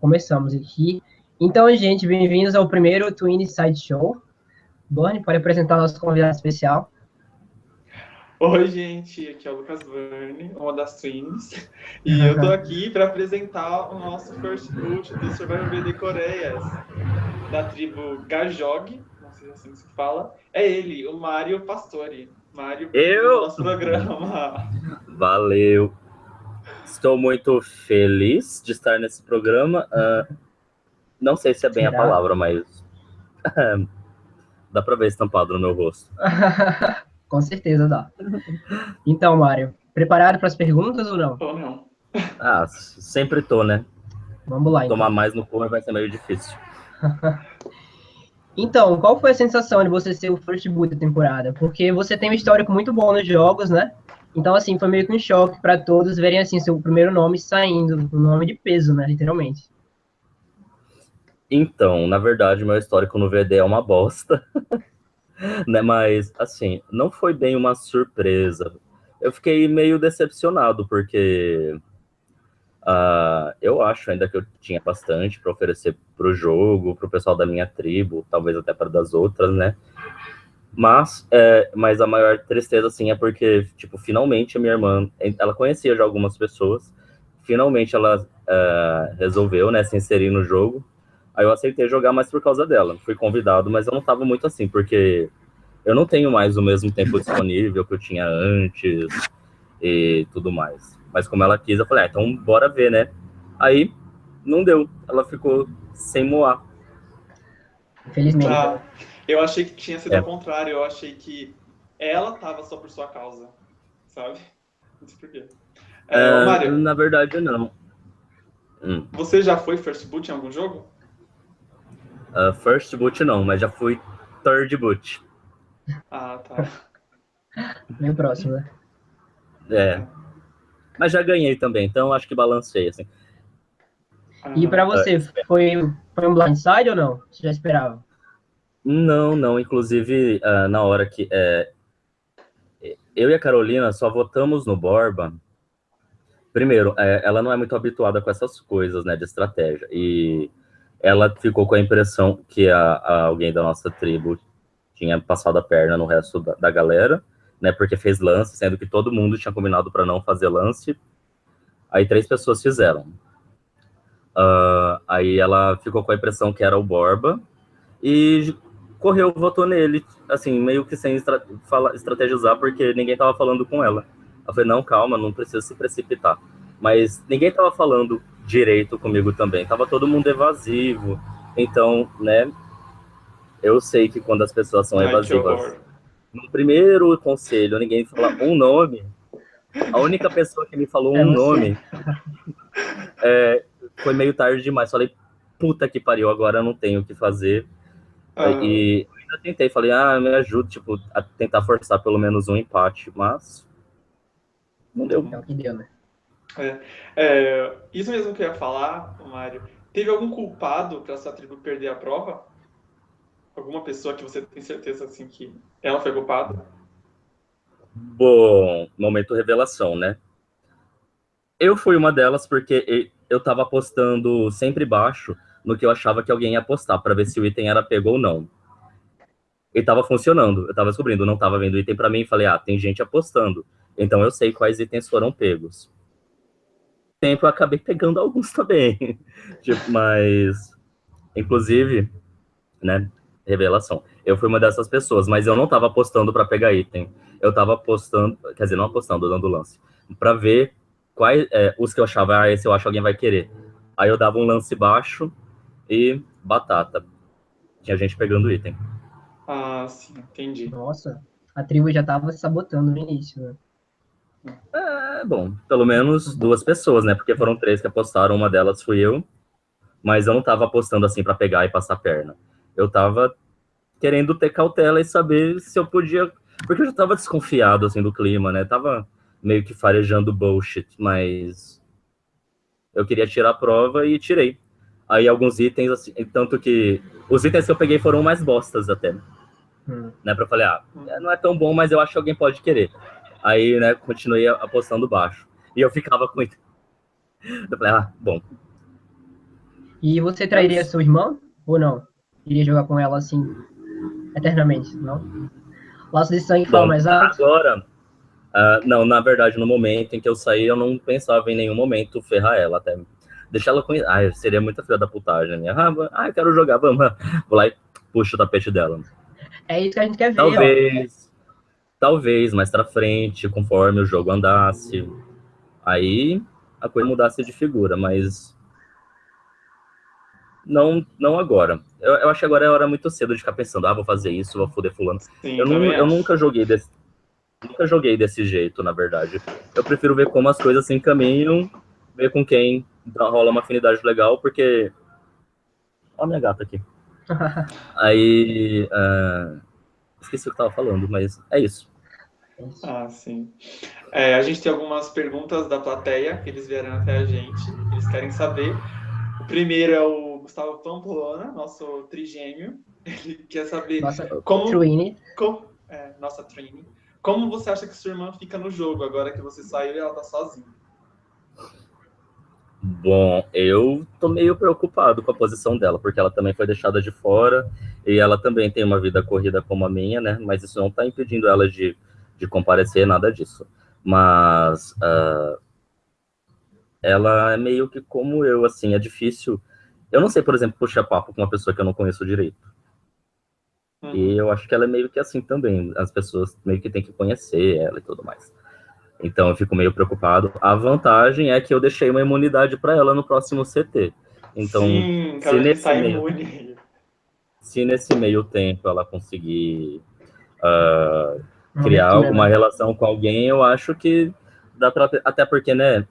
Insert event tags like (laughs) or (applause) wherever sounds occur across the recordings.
começamos aqui. Então, gente, bem-vindos ao primeiro Twin Side Show. Borne, pode apresentar nosso convidado especial. Oi, gente, aqui é o Lucas Verne, uma das Twins, e eu tô aqui para apresentar o nosso first boot do Survivor BD Coreias, da tribo Gajog, não sei se é assim se fala, é ele, o Mário Pastore. Mário, eu? nosso programa. Valeu. Estou muito feliz de estar nesse programa. Uh, não sei se é bem Será? a palavra, mas dá para ver estampado no meu rosto. (laughs) Com certeza dá. Então, Mário, preparado para as perguntas ou não? Ou não. Ah, sempre tô, né? Vamos lá. Então. Tomar mais no cor vai ser meio difícil. (laughs) então, qual foi a sensação de você ser o first boot da temporada? Porque você tem um histórico muito bom nos jogos, né? Então, assim, foi meio que um choque para todos verem, assim, seu primeiro nome saindo, um nome de peso, né, literalmente. Então, na verdade, meu histórico no VD é uma bosta. (laughs) né, mas, assim, não foi bem uma surpresa. Eu fiquei meio decepcionado, porque uh, eu acho ainda que eu tinha bastante para oferecer para o jogo, para o pessoal da minha tribo, talvez até para das outras, né? Mas, é, mas a maior tristeza, assim, é porque, tipo, finalmente a minha irmã, ela conhecia já algumas pessoas, finalmente ela é, resolveu, né, se inserir no jogo. Aí eu aceitei jogar mais por causa dela. Fui convidado, mas eu não tava muito assim, porque eu não tenho mais o mesmo tempo disponível que eu tinha antes e tudo mais. Mas como ela quis, eu falei, ah, então bora ver, né? Aí não deu. Ela ficou sem moar. Infelizmente. Ah. Eu achei que tinha sido é. ao contrário, eu achei que ela tava só por sua causa, sabe? Não sei porquê. É, é, Mário, na verdade, não. Hum. Você já foi first boot em algum jogo? Uh, first boot não, mas já fui third boot. Ah, tá. (laughs) Meio próximo, né? É. Mas já ganhei também, então acho que balancei, assim. E para você, foi, foi um blindside ou não? Você já esperava? Não, não. Inclusive, uh, na hora que. É, eu e a Carolina só votamos no Borba. Primeiro, é, ela não é muito habituada com essas coisas, né, de estratégia. E ela ficou com a impressão que a, a alguém da nossa tribo tinha passado a perna no resto da, da galera, né, porque fez lance, sendo que todo mundo tinha combinado para não fazer lance. Aí três pessoas fizeram. Uh, aí ela ficou com a impressão que era o Borba. E correu, votou nele, assim, meio que sem estra fala, estrategizar, porque ninguém tava falando com ela. Eu falei, não, calma, não precisa se precipitar. Mas ninguém tava falando direito comigo também, tava todo mundo evasivo. Então, né, eu sei que quando as pessoas são evasivas, no primeiro conselho, ninguém fala um nome, a única pessoa que me falou é um nome é, foi meio tarde demais. Falei, puta que pariu, agora não tenho o que fazer ah. E eu ainda tentei, falei, ah, me ajuda, tipo, a tentar forçar pelo menos um empate, mas não deu. É o que deu, né? É, é, isso mesmo que eu ia falar, Mário. Teve algum culpado para sua tribo perder a prova? Alguma pessoa que você tem certeza assim que ela foi culpada? Bom, momento revelação, né? Eu fui uma delas porque eu tava apostando sempre baixo no que eu achava que alguém ia apostar, para ver se o item era pego ou não. E tava funcionando, eu tava descobrindo, não tava vendo item para mim falei, ah, tem gente apostando, então eu sei quais itens foram pegos. Tempo eu acabei pegando alguns também, (laughs) tipo, mas, inclusive, né, revelação, eu fui uma dessas pessoas, mas eu não tava apostando para pegar item, eu tava apostando, quer dizer, não apostando, dando lance, para ver quais, é, os que eu achava, ah, esse eu acho que alguém vai querer. Aí eu dava um lance baixo, e batata. Tinha gente pegando item. Ah, sim, entendi. Nossa, a tribo já tava se sabotando no início, né? É, bom, pelo menos duas pessoas, né? Porque foram três que apostaram, uma delas fui eu, mas eu não tava apostando assim para pegar e passar a perna. Eu tava querendo ter cautela e saber se eu podia, porque eu já tava desconfiado assim do clima, né? Tava meio que farejando bullshit, mas eu queria tirar a prova e tirei. Aí alguns itens, assim, tanto que os itens que eu peguei foram mais bostas até. Hum. Né, pra eu falei, ah, não é tão bom, mas eu acho que alguém pode querer. Aí, né, continuei apostando baixo. E eu ficava com. (laughs) Eu falei, ah, bom. E você trairia sua irmã ou não? Iria jogar com ela assim, eternamente, não? Laço de sangue fala mais alto. Agora, uh, não, na verdade, no momento em que eu saí, eu não pensava em nenhum momento ferrar ela, até deixar ela conhecer. Ai, seria muita filha da putagem, né? Ah, ah, quero jogar, vamos. (laughs) Vou lá e puxo o tapete dela. É isso que a gente quer ver, Talvez, ó. talvez mais pra frente, conforme o jogo andasse, aí a coisa mudasse de figura, mas não, não agora. Eu, eu acho que agora é hora muito cedo de ficar pensando, ah, vou fazer isso, vou foder fulano. Sim, eu, não, eu nunca joguei desse, nunca joguei desse jeito, na verdade. Eu prefiro ver como as coisas se encaminham, ver com quem rola uma afinidade legal, porque. Olha a minha gata aqui. (laughs) Aí. Uh... Esqueci o que eu tava falando, mas é isso. Ah, sim. É, a gente tem algumas perguntas da plateia que eles vieram até a gente. Eles querem saber. O primeiro é o Gustavo Pamplona, nosso trigêmeo. Ele quer saber nossa, como, Trini. como é, nossa Trini. Como você acha que sua irmã fica no jogo agora que você saiu e ela tá sozinha? Bom, eu tô meio preocupado com a posição dela, porque ela também foi deixada de fora e ela também tem uma vida corrida como a minha, né? Mas isso não tá impedindo ela de, de comparecer, nada disso. Mas uh, ela é meio que como eu, assim, é difícil eu não sei, por exemplo, puxar papo com uma pessoa que eu não conheço direito. Uhum. E eu acho que ela é meio que assim também. As pessoas meio que têm que conhecer ela e tudo mais. Então eu fico meio preocupado. A vantagem é que eu deixei uma imunidade para ela no próximo CT. Então, Sim, se nesse meio, se nesse meio tempo ela conseguir uh, criar alguma né? relação com alguém, eu acho que dá para até porque, né,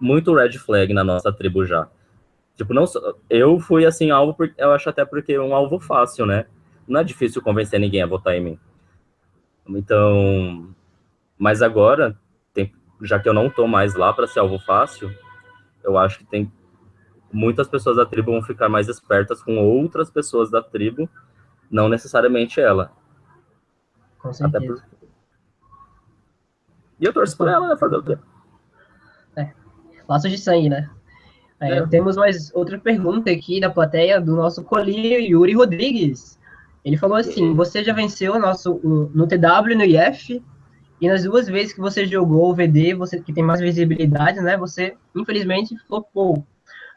muito red flag na nossa tribo já. Tipo, não eu fui assim alvo, eu acho até porque é um alvo fácil, né? Não é difícil convencer ninguém a votar em mim. Então, mas agora, tem, já que eu não tô mais lá para ser alvo fácil, eu acho que tem muitas pessoas da tribo vão ficar mais espertas com outras pessoas da tribo, não necessariamente ela. Com certeza. Por... E eu torço por ela, né? Fazer o quê? É. Laços de sangue, né? É, é. Temos mais outra pergunta aqui da plateia do nosso colinho Yuri Rodrigues. Ele falou assim: você já venceu nosso, no TW no IF e nas duas vezes que você jogou o VD, você que tem mais visibilidade, né? Você infelizmente flopou.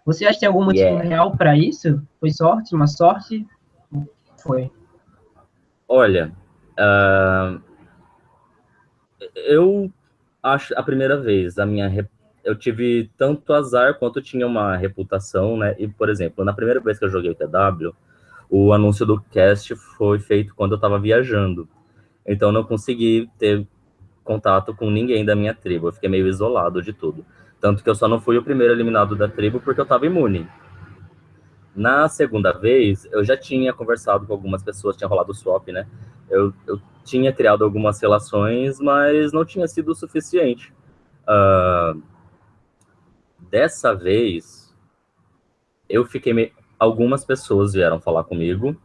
Você acha que tem algum motivo yeah. real para isso? Foi sorte, uma sorte? Foi. Olha, uh, eu acho a primeira vez a minha eu tive tanto azar quanto tinha uma reputação, né? E, por exemplo, na primeira vez que eu joguei o TW, o anúncio do cast foi feito quando eu estava viajando. Então, não consegui ter contato com ninguém da minha tribo. Eu fiquei meio isolado de tudo. Tanto que eu só não fui o primeiro eliminado da tribo porque eu estava imune. Na segunda vez, eu já tinha conversado com algumas pessoas, tinha rolado swap, né? Eu, eu tinha criado algumas relações, mas não tinha sido o suficiente. Uh, Dessa vez, eu fiquei. Me... Algumas pessoas vieram falar comigo.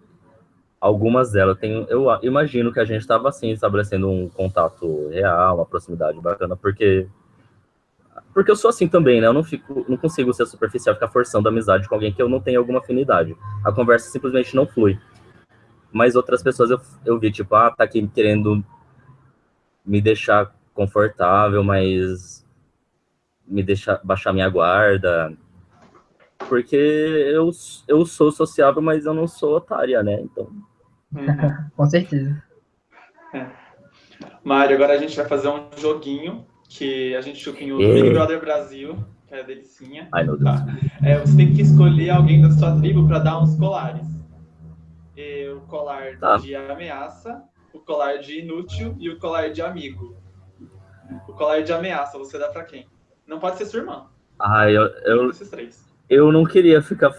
Algumas delas têm. Eu imagino que a gente estava assim, estabelecendo um contato real, uma proximidade bacana, porque. Porque eu sou assim também, né? Eu não, fico, não consigo ser superficial, ficar forçando amizade com alguém que eu não tenho alguma afinidade. A conversa simplesmente não flui. Mas outras pessoas eu, eu vi, tipo, ah, tá aqui querendo me deixar confortável, mas me deixar baixar minha guarda. Porque eu, eu sou sociável, mas eu não sou otária, né? Então. Uhum. (laughs) Com certeza. É. Mário, agora a gente vai fazer um joguinho que a gente chupinhou do Big Brother Brasil, que é a delicinha. Ai, meu Deus. Tá. É, você tem que escolher alguém da sua tribo para dar uns colares. E o colar tá. de ameaça, o colar de inútil e o colar de amigo. O colar de ameaça, você dá para quem? Não pode ser sua irmã. Ah, eu, eu, eu não queria ficar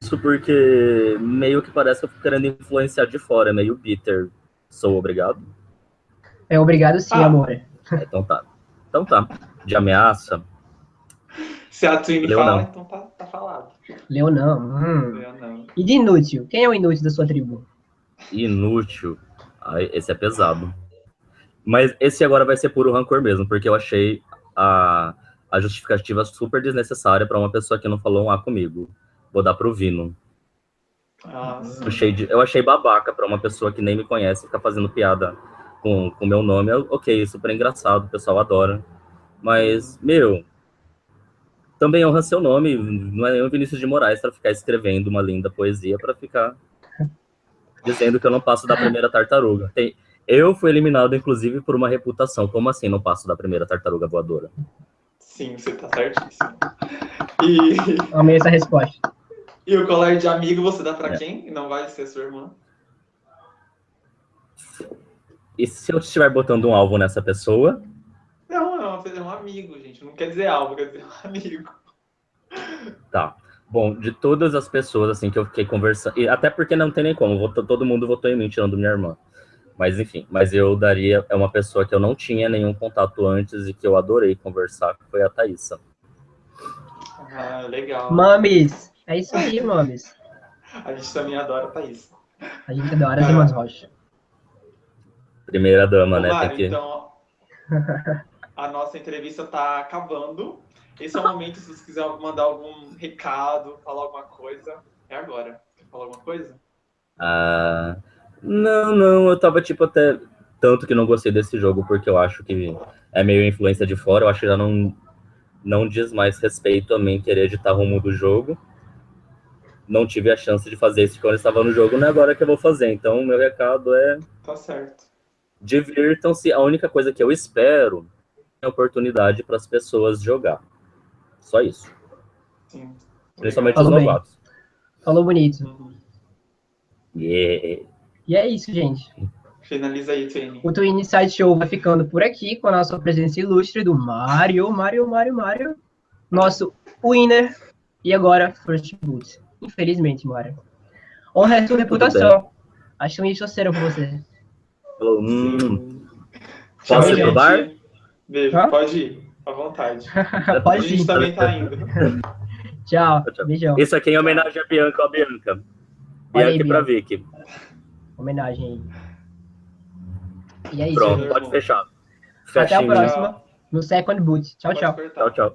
isso porque meio que parece que eu fico querendo influenciar de fora, é meio bitter. Sou obrigado? É obrigado sim, ah. amor. É, então tá. Então tá. De ameaça. Se a Twin fala, então tá, tá falado. Leonão. Hum. Leonão. E de inútil? Quem é o inútil da sua tribo? Inútil? Ai, esse é pesado. Mas esse agora vai ser puro rancor mesmo, porque eu achei a a justificativa super desnecessária para uma pessoa que não falou um A comigo. vou dar pro Vino. Eu achei, de- eu achei babaca pra uma pessoa que nem me conhece ficar fazendo piada com o meu nome. Eu- ok, super engraçado, o pessoal adora. Mas, meu, também honra seu nome. Não é o Vinícius de Moraes pra ficar escrevendo uma linda poesia pra ficar dizendo que eu não passo da primeira tartaruga. Tem- eu fui eliminado, inclusive, por uma reputação. Como assim não passo da primeira tartaruga voadora? Sim, você tá certíssimo. E, (laughs) Amei essa resposta. e o colar de amigo você dá pra É. quem? Não vai ser sua irmã? E se eu estiver botando um alvo nessa pessoa, Não, é uma- é um amigo, gente. Não quer dizer algo, quer dizer um amigo. Tá. Bom, de todas as pessoas assim que eu fiquei conversando, e até porque não tem nem como, votou- todo mundo votou em mim, tirando minha irmã. Mas enfim, mas eu daria, é uma pessoa que eu não tinha nenhum contato antes e que eu adorei conversar, que foi a Thaísa. Ah, legal. Mames. É isso aí, mames. A gente também adora a Thaís. A gente adora as irmãs Rocha. Primeira dama, Ô, né? Mário, que... então, a nossa entrevista tá acabando. Esse é o momento, se você quiser mandar algum recado, falar alguma coisa. É agora. Quer falar alguma coisa? Ah, não, não, eu tava tipo até tanto que não gostei desse jogo porque eu acho que é meio influência de fora, eu acho que já não não diz mais respeito a mim querer editar rumo do jogo. Não tive a chance de fazer isso quando eu estava no jogo, não é agora que eu vou fazer. Então, o meu recado é Tá certo. divirtam-se. A única coisa que eu espero é a oportunidade para as pessoas jogar. Só isso. Sim. Principalmente Falou os bem. novatos. Falou bonito. Yeah. E é isso, gente. Finaliza aí, Tony. O Twin Inside Show vai ficando por aqui com a nossa presença ilustre do Mario, Mario, Mario, Mario. Nosso winner. E agora, First Boot. Infelizmente, Mario. Honra é sua reputação. Acho um torceram por você. Falou, hum. Posso ir pro bar? Beijo. Hã? Pode ir. À vontade. (laughs) a Pode gente ir. também tá indo. Tchau. Tchau. Beijão. Isso aqui é em homenagem a Bianca, ó, Bianca. Aí, Bianca e pra Bianca. Vicky. Homenagem aí. E é isso. Pronto, pode irmão. fechar. Até a Fechinho. próxima. No Second Boot. Tchau, tchau. Tchau, tchau.